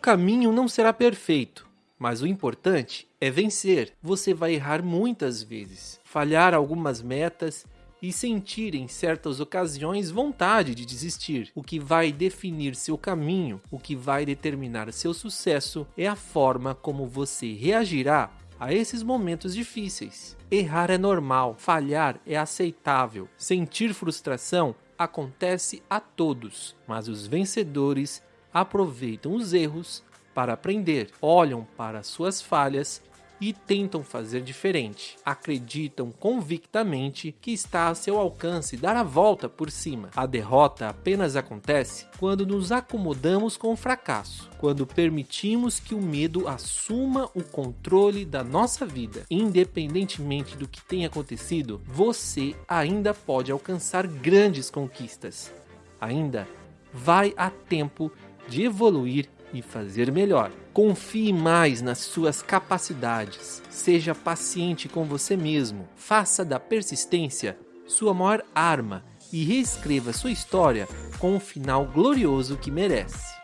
Caminho não será perfeito, mas o importante é vencer. Você vai errar muitas vezes, falhar algumas metas e sentir em certas ocasiões vontade de desistir. O que vai definir seu caminho, o que vai determinar seu sucesso é a forma como você reagirá a esses momentos difíceis. Errar é normal, falhar é aceitável, sentir frustração acontece a todos, mas os vencedores aproveitam os erros para aprender, olham para suas falhas e tentam fazer diferente. Acreditam convictamente que está a seu alcance dar a volta por cima. A derrota apenas acontece quando nos acomodamos com o fracasso, quando permitimos que o medo assuma o controle da nossa vida. Independentemente do que tenha acontecido, você ainda pode alcançar grandes conquistas. Ainda vai a tempo de evoluir e fazer melhor. Confie mais nas suas capacidades. Seja paciente com você mesmo. Faça da persistência sua maior arma e reescreva sua história com o final glorioso que merece.